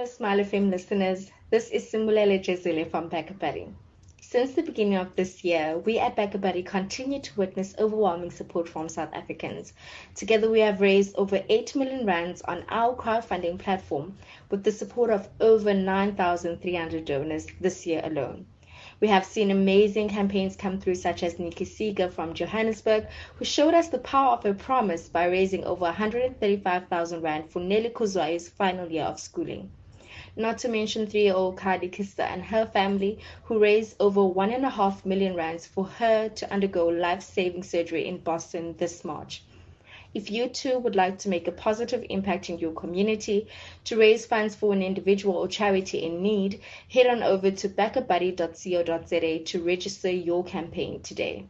Hello, Smile FM listeners. This is Simbulele Jezile from BackaBuddy. Since the beginning of this year, we at BackaBuddy continue to witness overwhelming support from South Africans. Together, we have raised over 8 million rands on our crowdfunding platform with the support of over 9,300 donors this year alone. We have seen amazing campaigns come through, such as Nikki Seeger from Johannesburg, who showed us the power of a promise by raising over 135,000 Rand for Nelly Kozwa's final year of schooling. Not to mention three year old Kadi Kista and her family, who raised over one and a half million rands for her to undergo life saving surgery in Boston this March. If you too would like to make a positive impact in your community, to raise funds for an individual or charity in need, head on over to backabuddy.co.za to register your campaign today.